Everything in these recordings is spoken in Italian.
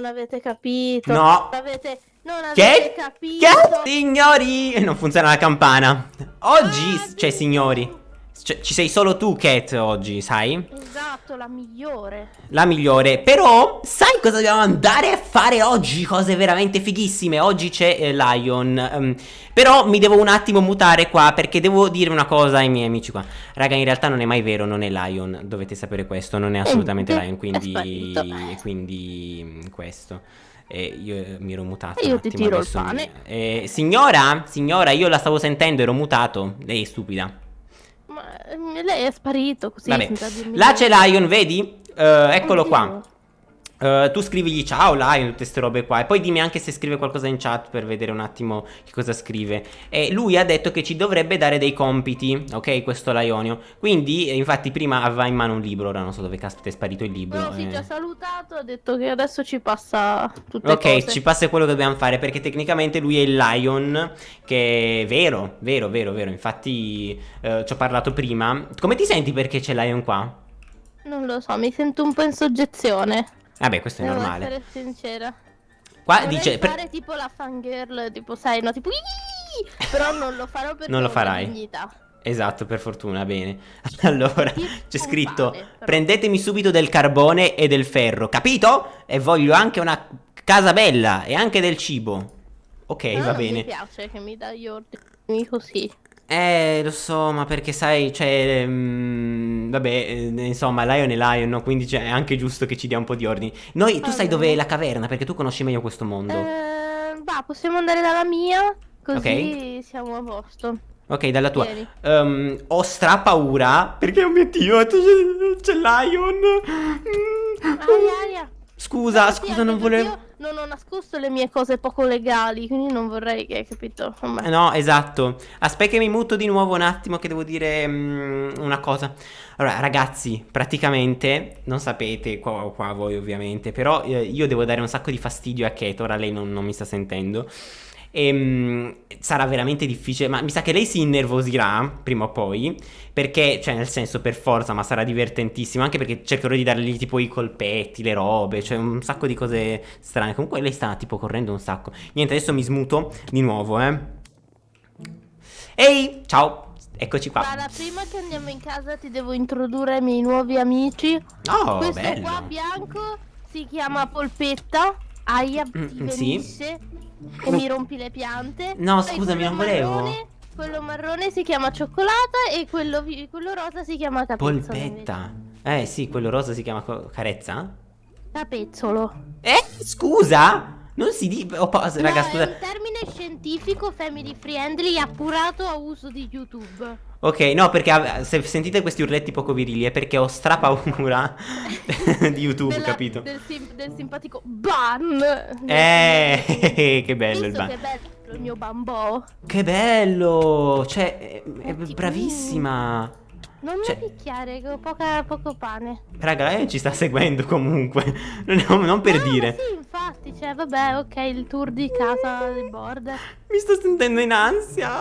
non avete capito. No. Non avete, non avete Che? capito. Che? Signori! Non funziona la campana. Oggi, Ah, cioè, signori. Cioè, ci sei solo tu, Cat, oggi, sai? Esatto, la migliore. La migliore. Però, sai cosa dobbiamo andare a fare oggi? Cose veramente fighissime. Oggi c'è eh, Lion. Ehm, però mi devo un attimo mutare qua perché devo dire una cosa ai miei amici qua. Raga, in realtà non è mai vero, non è Lion. Dovete sapere questo, non è assolutamente Eh, Lion. Quindi, quindi mm, questo. E io eh, mi ero mutato. E io ti tiro il adesso mi- pane. Eh, signora, signora, io la stavo sentendo, ero mutato. Lei è stupida. Lei è sparito così. Vabbè, là c'è Lion, vedi? Eh, eccolo Oddio. qua. Eh, tu scrivigli ciao Lion, tutte queste robe qua. E poi dimmi anche se scrive qualcosa in chat per vedere un attimo che cosa scrive. E lui ha detto che ci dovrebbe dare dei compiti, ok? Questo Lionio. Quindi, eh, infatti, prima aveva in mano un libro. Ora non so dove caspita è sparito il libro. No, eh. ti ha salutato, ha detto che adesso ci passa tutte Ok, cose. ci passa quello che dobbiamo fare perché tecnicamente lui è il Lion, che è vero, vero, vero, vero. Infatti eh, ci ho parlato prima. Come ti senti perché c'è Lion qua? Non lo so, mi sento un po' in soggezione. Vabbè, questo è Devo normale. essere sincera. Qua Vorrei dice... per- fare tipo la fangirl, tipo sai, no, tipo Però non lo farò perché Non lo farai. dignità. Esatto, per fortuna, bene. Allora, c'è scritto: però. prendetemi subito del carbone e del ferro, capito? E voglio anche una casa bella e anche del cibo. Ok, Però va bene. Mi piace che mi dai gli ordini così. Eh, lo so, ma perché sai, cioè, mm, vabbè, eh, insomma, Lion è Lion, no? Quindi cioè, è anche giusto che ci dia un po' di ordini. Noi, tu sai Allora. dov'è la caverna, perché tu conosci meglio questo mondo. Eh, va, possiamo andare dalla mia, così siamo a posto. Ok, dalla tua. Ehm, ho stra paura, perché oh mio Dio, c'è, Lion. Aia, aia. Scusa, No, sì, scusa, anche non volevo... Io non ho nascosto le mie cose poco legali, quindi non vorrei che, capito? Vabbè. Eh, No, esatto. Aspetta che mi muto di nuovo un attimo che devo dire mm, una cosa. Allora, ragazzi, praticamente, non sapete, qua, qua voi ovviamente, però eh, io devo dare un sacco di fastidio a Kate, ora lei non, non mi sta sentendo. E mm, sarà veramente difficile, ma mi sa che lei si innervosirà prima o poi, perché, cioè nel senso per forza, ma sarà divertentissimo, anche perché cercherò di dargli tipo i colpetti, le robe, cioè un sacco di cose strane. Comunque lei sta tipo correndo un sacco. Niente, adesso mi smuto di nuovo, eh. Ehi, ciao, eccoci qua. Guarda, prima che andiamo in casa ti devo introdurre i miei nuovi amici. Oh, Questo bello. qua bianco si chiama Polpetta. Aia, ti Mm, sì. e mi rompi le piante. No, scusami, non volevo. marrone- quello marrone si chiama cioccolata e quello, quello rosa si chiama capezzolo. Polpetta. Eh sì, quello rosa si chiama carezza? Capezzolo. Eh, scusa? Non si dice... Oh, raga, no, scusa. è un termine scientifico family friendly appurato a uso di YouTube. Ok, no, perché se sentite questi urletti poco virili è perché ho strapaura di YouTube, Della- capito? Del, sim- del simpatico ban. Eh, che bello il Visto ban. che bello il mio bambò. Che bello! Cioè, è, è bravissima. Non Cioè- mi picchiare, che ho poca- poco pane. Raga, lei ci sta seguendo comunque. Non, non per No, dire. Sì, infatti, cioè, vabbè, ok, il tour di casa del border. Mi sto sentendo in ansia.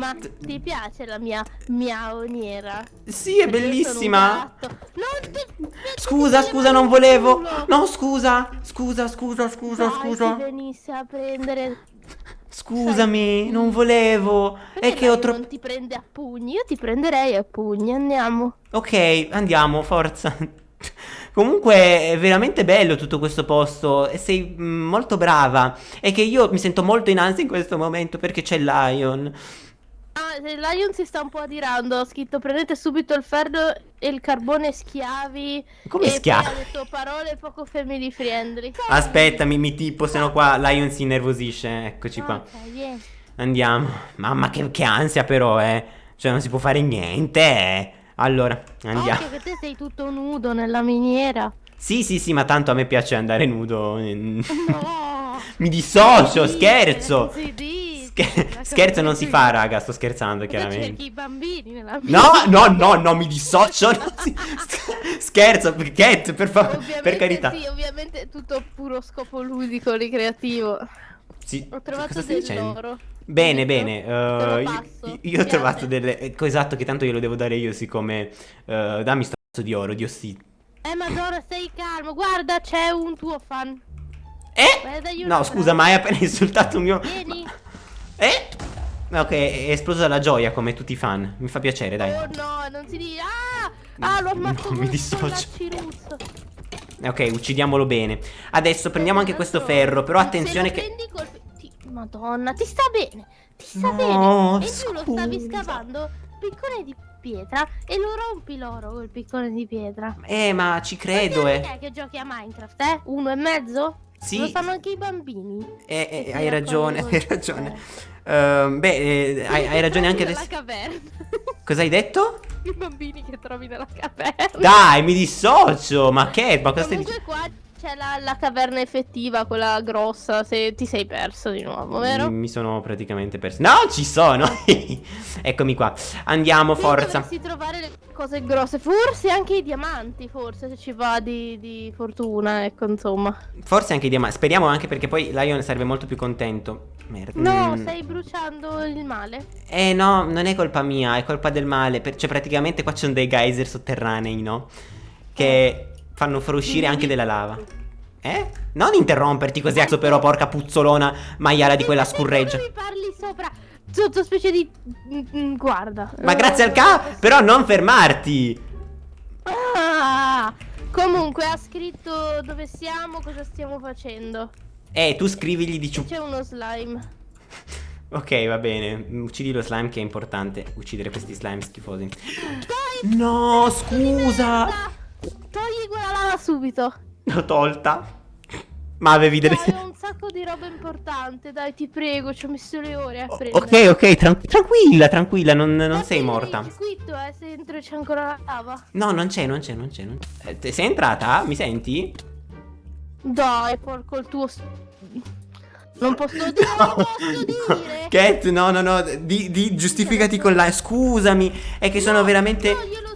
Ma ti piace la mia miaoniera? Sì, è Perché bellissima. Non ti... Scusa, scusa, non volevo. No, scusa. Scusa, scusa, scusa, Dai, scusa. se venisse a prendere... Scusami, non volevo. È che ho troppo. non ti prende a pugni? Io ti prenderei a pugni, andiamo. Ok, andiamo, forza. Comunque è veramente bello tutto questo posto e sei mm, molto brava. È che io mi sento molto in ansia in questo momento perché c'è Lion. Ah, Lion si sta un po' adirando, ho scritto prendete subito il ferro e il carbone schiavi. Come schiavi? ha detto parole poco family friendly. Aspetta, mi, mi tipo, se no qua Lion si innervosisce. Eccoci qua. Ok, vieni. Andiamo. Mamma che, che ansia però, eh. Cioè non si può fare niente, eh. Allora, andiamo. Occhio che te sei tutto nudo nella miniera. Sì, sì, sì, ma tanto a me piace andare nudo. No! Mi dissocio, scherzo. Scher- la scherzo non si fa, raga, sto scherzando Cosa cerchi chiaramente. i bambini nella No, no, no, no, mi dissocio. si- Scherzo, Cat, per favore, per carità. Sì, ovviamente è tutto puro scopo ludico, ricreativo. Sì, Ho trovato dell'oro. Bene, bene. Eh, io- io, ho trovato delle. ecco, esatto, che tanto glielo devo dare io, siccome. eh, dammi sto cazzo di oro, Dio sì. Eh, Madonna, stai calmo. Guarda, c'è un tuo fan. Eh? No, scusa, ma hai appena insultato un mio... Vieni. Eh? Ok, è esploso dalla gioia come tutti i fan. Mi fa piacere, dai. Oh no, non si dice. Ah! Ah, l'ho ammazzato No, mi dissocio. Ok, uccidiamolo bene. Adesso prendiamo anche questo ferro, però attenzione che... ti- Madonna, ti sta bene. Ti sta No, bene. E tu lo stavi scavando piccone di pietra e lo rompi l'oro col piccone di pietra. Eh, ma ci credo, anni eh. è che giochi a Minecraft, eh? Uno e mezzo? Sì. Lo sanno anche i bambini. Eh, eh, hai ragione, hai ragione. Ehm, beh, eh, hai, hai ragione anche adesso. caverna. Cosa hai detto? I bambini che trovi nella caverna. Dai, mi dissocio. Ma che? Ma cosa stai Comunque dicendo? C'è la, la caverna effettiva, quella grossa, se ti sei perso di nuovo, vero? Mi, mi sono praticamente perso. No, ci sono. Eccomi qua. Andiamo, Qui forza. dovresti trovare le cose grosse, forse anche i diamanti, forse se ci va di, di fortuna, ecco, insomma. Forse anche i diamanti. Speriamo anche perché poi Lion sarebbe molto più contento. Merda. No, Mm. stai bruciando il male. Eh no, non è colpa mia, è colpa del male. per- Cioè, praticamente qua ci sono dei geyser sotterranei, no? Che fanno fuoriuscire anche della lava. Eh? Non interromperti così, cazzo, però, porca puzzolona maiala di quella scurreggia. non mi parli sopra sottospecie di... mm, mm, guarda. Ma grazie al ca... Però non fermarti! Ah, comunque ha scritto dove siamo, cosa stiamo facendo. Eh, tu scrivigli di ciup... C'è uno slime. Ok, va bene. Uccidi lo slime che è importante. Uccidere questi slime schifosi. Dai, No, scusa! Togli quella lava subito. L'ho tolta. Ma avevi delle... Dai, un sacco di roba importante, dai, ti prego, ci ho messo le ore a prendere. Ok, ok, tran- tranquilla, tranquilla, non, non sei morta. Circuito, eh, se dentro c'è ancora la lava. No, non c'è, non c'è, non c'è. Eh, sei entrata? Mi senti? Dai, porco il tuo... Non posso dire, non posso dire. Cat, no, no, no. Di, di- giustificati con la. Scusami, è che sono No, veramente. No, glielo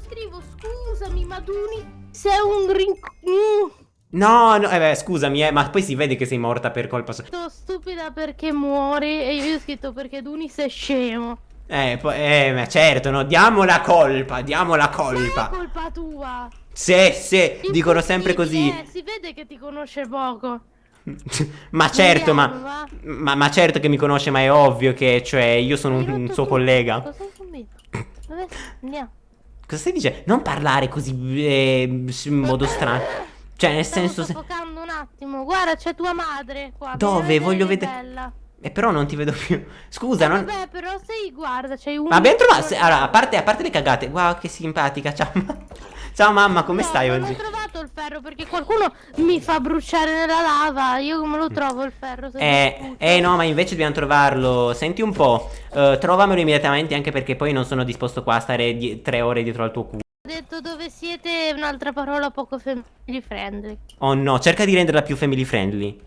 Sei un rinc... Mm, No, no, eh, beh, scusami, eh, ma poi si vede che sei morta per colpa sua. sto stupida perché muori e io ho scritto perché Duni sei scemo. Eh, poi, eh, ma certo, no, diamo la colpa, diamo la Ma è colpa. colpa tua. Sì, sì, dicono sempre così. Impossibile, Si vede che ti conosce poco. ma certo, ma, ma. ma certo che mi conosce, ma è ovvio che, cioè, io sono un, un suo collega. Cosa hai combinato? Dove andiamo? Cosa stai dicendo? Non parlare così eh, in modo strano. Cioè, nel senso. Se... soffocando un attimo. Guarda, c'è tua madre qua. Dove? Voglio vedere- bella. Eh, però non ti vedo più. Scusa, Eh, non. Vabbè, però sei, guarda, c'hai un... Ma abbiamo trovato. se- Allora, a parte, a parte le cagate, guarda che simpatica. Ciao, ma- ciao mamma, come No, stai non oggi? ho trovato il ferro perché qualcuno mi fa bruciare nella lava. Io come lo trovo il ferro? Eh, eh, no, ma invece dobbiamo trovarlo. Senti un po'. eh, trovamelo immediatamente, anche perché poi non sono disposto qua a stare tre ore dietro al tuo culo. Ho detto dove siete, un'altra parola poco family friendly. Oh no, cerca di renderla più family friendly.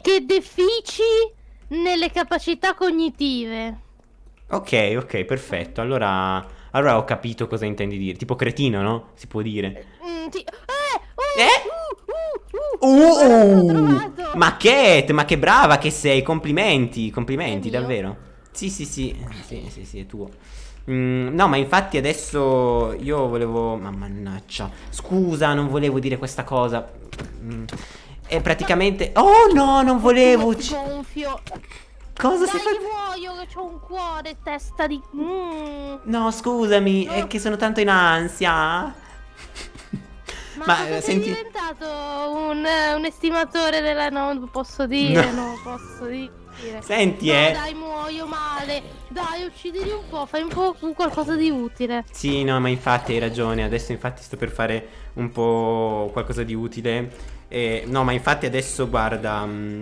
Che defici nelle capacità cognitive. Ok, ok, perfetto. Allora, allora ho capito cosa intendi dire. Tipo cretino, no? Si può dire. Mm, sì. Eh, uh, Eh? uh, uh, uh, Uh, trovato. ma Cat, ma che brava che sei, complimenti, complimenti, davvero. Sì, sì, sì, sì, sì, sì, è tuo. Mm, no, ma infatti adesso io volevo... Ma mannaggia, scusa, non volevo dire questa cosa. Mm, è praticamente... Oh no, non volevo... Gonfio. Cosa Dai, si fa? muoio che c'ho un cuore, testa di... Mm. No, scusami, è No. che sono tanto in ansia. Ma, Ma, cosa eh, sei senti- diventato un, un estimatore della... No, non posso dire, No. no, posso dire. Senti, No, eh. dai, muoio male. Dai, uccidili un po', fai un po' qualcosa di utile. Sì, no, ma infatti hai ragione. Adesso infatti sto per fare un po' qualcosa di utile. Eh, no, ma infatti adesso guarda. mm,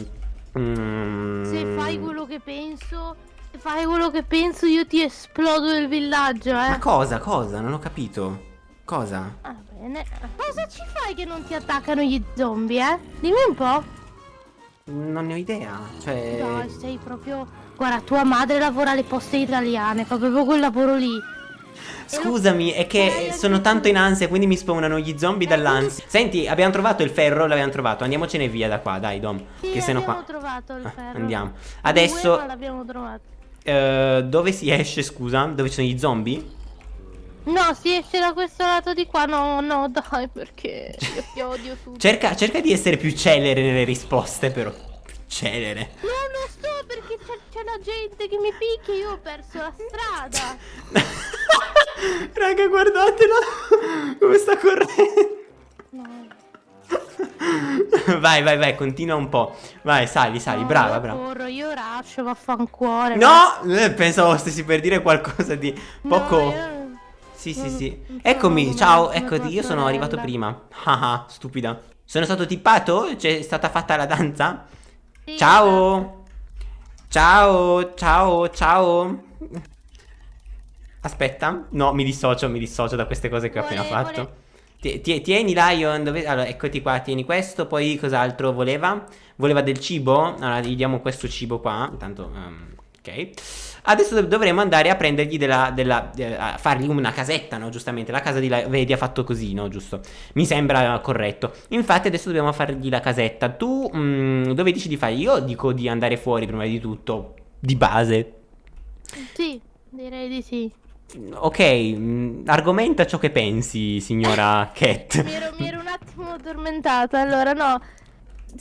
mm, Se fai quello che penso, se fai quello che penso, io ti esplodo il villaggio, eh. Ma cosa, cosa? Non ho capito. Cosa? Ah, bene. Cosa ci fai che non ti attaccano gli zombie, eh? Dimmi un po'. Non ne ho idea. Cioè. Dai, sei proprio... Guarda, tua madre lavora alle poste italiane, fa proprio quel lavoro lì. Scusami, è che sono tanto in ansia, quindi mi spawnano gli zombie Eh, dall'ansia. Senti, abbiamo trovato il ferro, l'abbiamo trovato. Andiamocene via da qua, dai, Dom. Sì, che se no abbiamo qua. trovato il Ah, ferro. andiamo. Due, Adesso. l'abbiamo trovato. eh, dove si esce, scusa? Dove ci sono gli zombie? No, si esce da questo lato di qua. No, no, dai, perché io ti odio tutto. Cerca, cerca di essere più celere nelle risposte, però. Più celere. No, non sto perché c'è, c'è la gente che mi picchia. Io ho perso la strada. Raga, guardatelo. Come sta correndo. No. Vai, vai, vai, continua un po'. Vai, sali, sali, no, brava, io brava. Corro, io rascio, vaffancuore. No! Eh, Pensavo stessi per dire qualcosa di poco. No, io- Sì, sì, sì. non Eccomi, ciao, eccoti, io sono arrivato prima. Ah, ah, stupida. Sono stato tippato? C'è stata fatta la danza? Sì. Ciao! Ciao, ciao, ciao. Aspetta, no, mi dissocio, mi dissocio da queste cose che ho appena fatto. Ti- ti- Tieni Lion, dove... allora eccoti qua, tieni questo, poi cos'altro voleva? Voleva del cibo? Allora gli diamo questo cibo qua, intanto, ehm, ok. Adesso dov- dovremo andare a prendergli della, della eh, a fargli una casetta, no? Giustamente, la casa di Lion, vedi, ha fatto così, no? Giusto? Mi sembra corretto. Infatti adesso dobbiamo fargli la casetta. Tu, mm, dove dici di fare? Io dico di andare fuori prima di tutto, di base. Sì, direi di sì. Ok, mm, argomenta ciò che pensi, signora Cat. Mi ero, mi ero un attimo addormentata, allora no.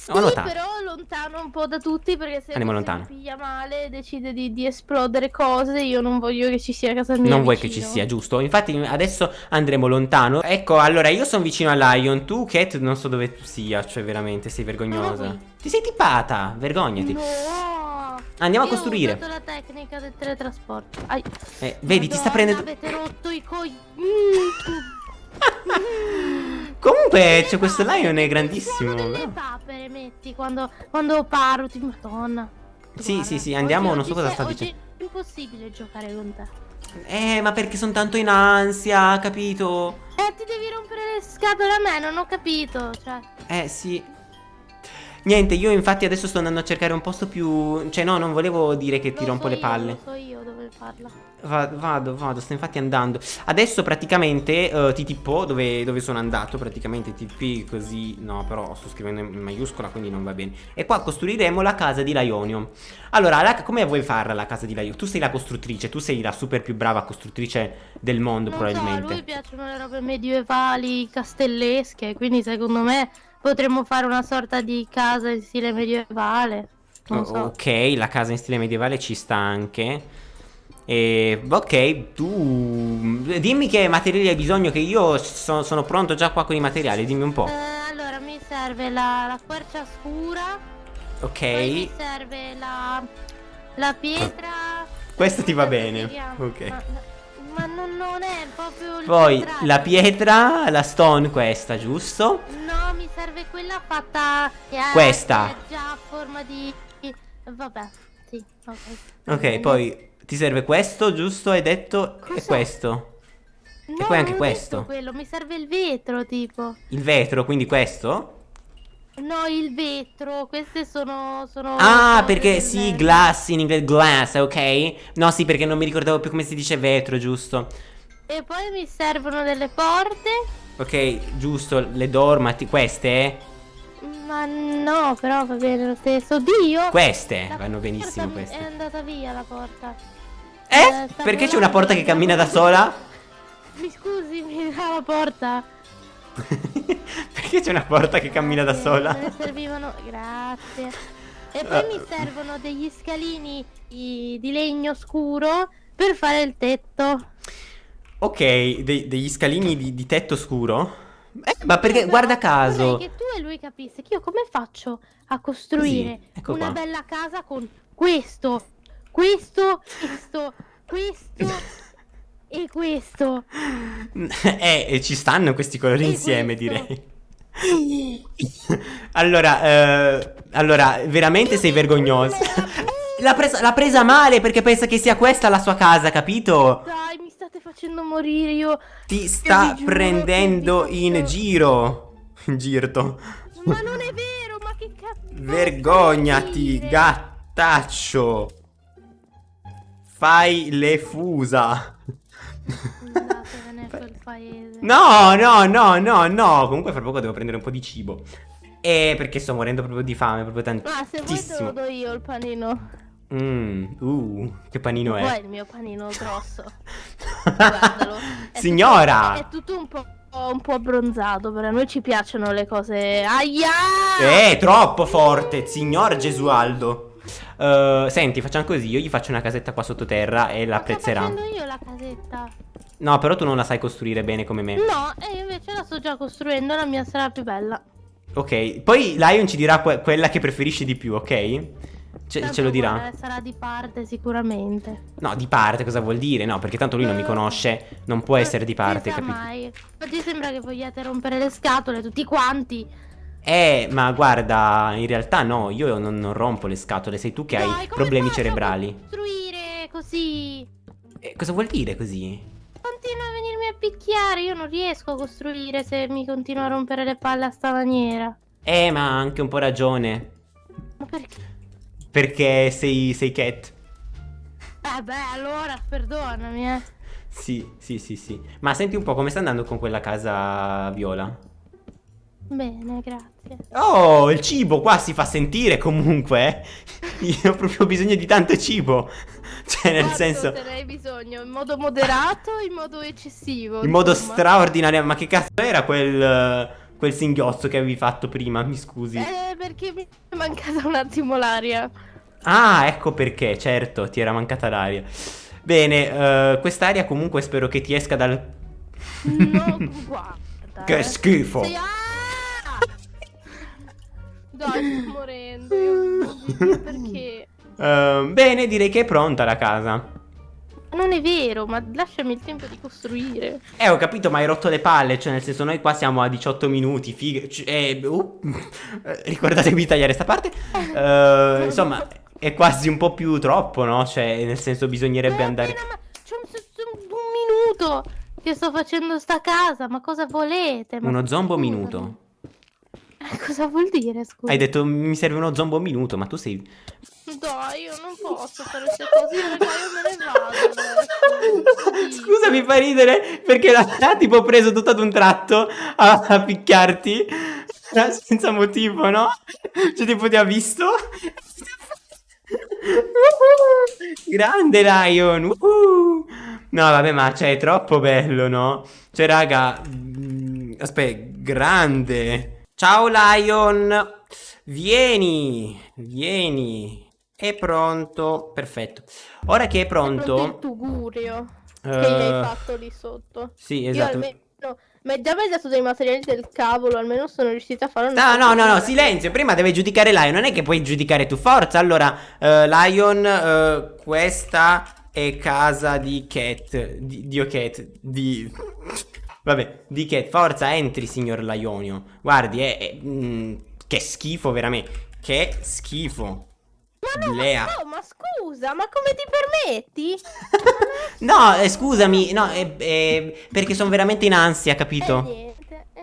Ho notato. però lontano un po' da tutti perché se Andiamo lontano. piglia male decide di, di esplodere cose, io non voglio che ci sia a casa mia Non vuoi che vicino. ci sia, giusto? Infatti adesso andremo lontano. Ecco, allora io sono vicino a Lion. Tu, Cat, non so dove tu sia. Cioè, veramente, sei vergognosa. No. Ti sei tippata. Vergognati. No. Andiamo a Io costruire. Ho usato la tecnica del teletrasporto. Ai. Eh, vedi, ti sta Madonna, prendendo. Avete rotto i coi. Comunque, c'è questo Lion è grandissimo. Delle papere metti quando, quando parlo, ti madonna. Sì, Guarda, sì, sì, andiamo, oggi- non so cosa sta dicendo. È impossibile giocare con te. Eh, ma perché sono tanto in ansia, capito? Eh, ti devi rompere le scatole a me, non ho capito. Cioè, Eh, sì. Niente, io infatti adesso sto andando a cercare un posto più... Cioè, no, non volevo dire che ti lo rompo so le io, palle. Lo so io dove farla. Va- vado, vado, sto infatti andando. Adesso praticamente eh, ti tipo dove, dove sono andato. Praticamente TP così. No, però sto scrivendo in maiuscola, quindi non va bene. E qua costruiremo la casa di Laionio. Allora, la- come vuoi farla la casa di Laionio? Tu sei la costruttrice, tu sei la super più brava costruttrice del mondo, Non so, a probabilmente. lui piacciono le robe medievali, castellesche, quindi secondo me potremmo fare una sorta di casa in stile medievale. Oh, so. Ok, la casa in stile medievale ci sta anche. E, ok, tu dimmi che materiali hai bisogno, che io so- sono pronto già qua con i materiali, dimmi un po'. Eh, allora, mi serve la, la quercia scura, Ok, poi mi serve la, la pietra... questo ti va bene. Ok. Ma, ma non, non è proprio Poi contrario. la pietra, la stone questa, giusto? No, mi serve quella fatta... che Questa. è già a forma di... Vabbè, sì, ok. Ok, poi ti serve questo, giusto? Hai detto? E Cos'è? questo. No, poi anche questo. quello, mi serve il vetro, tipo. Il vetro, quindi questo? No, il vetro, queste sono... sono Ah, perché sì, glass in inglese, glass, ok? No, sì, perché non mi ricordavo più come si dice vetro, giusto? E poi mi servono delle porte. Ok, giusto, le dormati, queste? Ma no, però va bene lo stesso. Dio! Queste La vanno benissimo porta È queste. andata via la porta. Eh? eh, Perché c'è una porta che cammina da sola? Mi scusi, mi dà la porta. Perché c'è una porta che cammina da sola? Me ne servivano, grazie. E poi mi servono degli scalini di legno scuro per fare il tetto. Ok, dei- degli scalini di, di tetto scuro? Eh, ma perché, guarda caso. Vorrei che tu e lui capisse che io come faccio a costruire Così, ecco una qua. bella casa con questo, questo, questo, questo e questo. Eh, e ci stanno questi colori E insieme, questo. direi. Allora, eh, allora, veramente sei vergognosa. L'ha presa, presa male perché pensa che sia questa la sua casa, capito? Dai, mi state facendo morire io. Ti sta giuro prendendo in giro. In girto. Ma non è vero, ma che cazzo. Vergognati, gattaccio. Fai le fusa. Andatevene a quel paese. No, no, no, no, no. Comunque fra poco devo prendere un po' di cibo. E perché sto morendo proprio di fame, proprio Ma se vuoi te tantissimo. lo do io il panino. Mmm, uh, che panino Poi è? il mio panino grosso. Guardalo. È Signora! tutto- è tutto un po', un po' abbronzato, però a noi ci piacciono le cose. Aia! Eh, troppo forte, signor Gesualdo. Eh, senti, facciamo così, io gli faccio una casetta qua sottoterra e La l'apprezzerà. Sto facendo io la casetta. No, però tu non la sai costruire bene come me. No, e io invece la sto già costruendo, la mia sarà più bella. Ok, poi Lion ci dirà que- quella che preferisci di più, ok? Ce, ce lo dirà. sarà di parte sicuramente. No, di parte cosa vuol dire? No, perché tanto lui non mi conosce, non può essere di parte, capito? mai. Oggi sembra che vogliate rompere le scatole tutti quanti. Eh, ma guarda, in realtà no, io non, non rompo le scatole, sei tu che Dai, hai problemi cerebrali. Costruire così. Eh, cosa vuol dire così? Continua a venirmi a picchiare, io non riesco a costruire se mi continua a rompere le palle a sta maniera. Eh, ma ha anche un po' ragione. Ma perché? Perché sei, sei cat. Eh beh, allora, perdonami, eh. Sì, sì, sì, sì. Ma senti un po' come sta andando con quella casa viola? Bene, grazie. Oh, il cibo qua si fa sentire comunque. eh. Io ho proprio bisogno di tanto cibo. Cioè, nel Quanto senso, te ne hai bisogno? In modo moderato o in modo eccessivo? in modo insomma? straordinario. Ma che cazzo era quel, quel singhiozzo che avevi fatto prima? Mi scusi. Eh, perché mi è mancata un attimo l'aria. Ah, ecco perché, certo, ti era mancata l'aria. Bene, eh, quest'aria comunque spero che ti esca dal... No, guarda. Che eh. schifo. Sei- ah! Dai, sto morendo. Io perché? Eh, bene, direi che è pronta la casa. Non è vero, ma lasciami il tempo di costruire. Eh, ho capito, ma hai rotto le palle. Cioè, nel senso, noi qua siamo a 18 minuti. Figa. c- eh, uh, ricordatevi di tagliare sta parte. Eh, insomma, è quasi un po' più troppo, no? Cioè, nel senso, bisognerebbe Eh, andare. appena, ma c'è un, c'è un- un minuto che sto facendo sta casa, ma cosa volete? Ma Uno zombo minuto. Cosa vuol dire, scusa? Hai detto mi serve uno zombo minuto, ma tu sei. Dai, io non posso fare queste cose, io me ne vado adesso. Scusa, mi fa ridere perché l'ha tipo preso tutto ad un tratto a, a picchiarti eh, senza motivo, no? Cioè, tipo, ti ha visto? Grande Lion! uhu. No, vabbè, ma cioè, è troppo bello, no? Cioè, raga, mm, aspetta, grande. Ciao Lion, vieni, vieni. È pronto, perfetto. Ora che è È pronto il pronto, tugurio che eh, gli hai fatto lì sotto. Sì, Io esatto. almeno, ma già mi hai dato dei materiali del cavolo, almeno sono riuscita a fare No, una no, no, no, cosa. silenzio. Prima deve giudicare Lion. Non è che puoi giudicare tu. Forza. Allora, eh, Lion, eh, questa è casa di Cat. Di, di Cat. Di. Vabbè, di Cat. Forza, entri, signor Lionio. Guardi, è. è- mm, che schifo, veramente. Che schifo. Blea. Oh, ma scusa, ma come ti permetti? No, eh, scusami. No, è, è perché sono veramente in ansia, Eh, capito?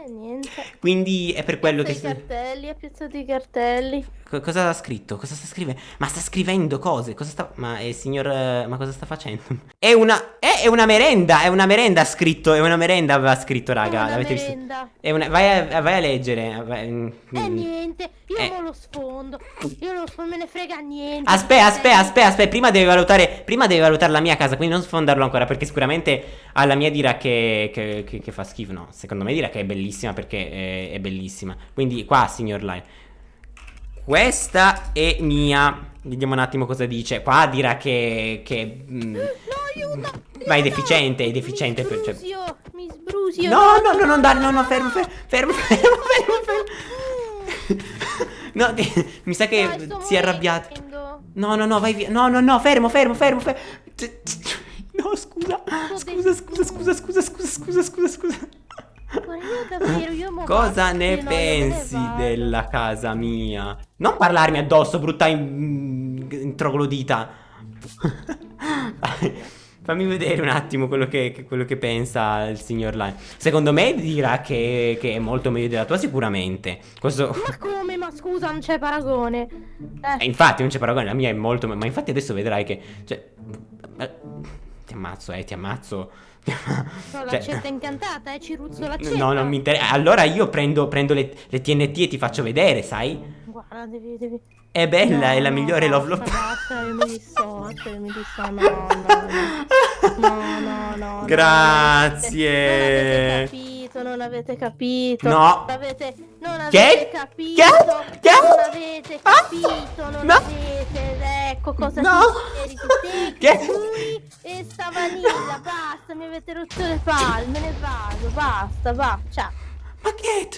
Niente, eh, niente. Quindi è per quello che. Piazza i cartelli, ha piazzato i cartelli. Co- cosa ha scritto? Cosa sta scrivendo? Ma sta scrivendo cose? Cosa sta... Ma il signor... eh, Ma cosa sta facendo? È una... eh, è una merenda! È una merenda ha scritto! È una merenda aveva scritto, raga. Una L'avete visto? merenda. È una... Vai a, vai a leggere. vai- mm, Eh, niente, io Eh. lo sfondo. Io non non me ne frega niente. Aspetta, aspetta, aspetta, aspetta. Prima devi valutare... Prima devi valutare la mia casa, quindi non sfondarlo ancora, perché sicuramente alla mia dirà che, che, che- che fa schifo. No, secondo me dirà che è bellissima, perché è, è bellissima. Quindi qua, signor Lion. Questa è mia. Vediamo un attimo cosa dice. Qua dirà che. che mm, No, aiuto! Vai, aiuto! deficiente, è deficiente Mi per- cioè- sbrusio, mi sbrusio. No, no, no, non dare, no, no, fermo, fermo, fermo, fermo, fermo, fermo. No, ti- mi sa che Dai, si è arrabbiato. No, no, no, vai via. No, no, no, fermo, fermo, fermo, fermo. No, scusa. Scusa, scusa, scusa, scusa, scusa, scusa, scusa, scusa. Io mo Cosa ne pensi della casa mia? Non parlarmi addosso, brutta in- in- troglodita. Fammi vedere un attimo quello che, quello che pensa il signor Lion. Secondo me dirà che, che è molto meglio della tua, sicuramente. Questo. Ma come? Ma scusa, non c'è paragone. Eh, Eh, infatti, non c'è paragone, la mia è molto. Ma infatti adesso vedrai che. Cioè. Eh, Ti ammazzo, eh, ti ammazzo. sono Cioè- l'accetta incantata, eh, Ciruzzo l'accetta. No, non mi interessa. Allora io prendo, prendo le, le TNT e ti faccio vedere, sai? Guarda, devi, devi... È bella, No, è la no, migliore Love basta, Love. Basta, io mi dissocio, io mi dissocio, no, no, no. No, no, no. Grazie. Non avete capito, non avete capito. No. Non avete, non Che? avete capito. Che? Che? Non avete Ah. capito, non No. avete. Ecco cosa No. ti meriti Che? lui e sta vanilla. Basta, mi avete rotto le palle, me ne vado. Basta, va. Ciao. Ma che?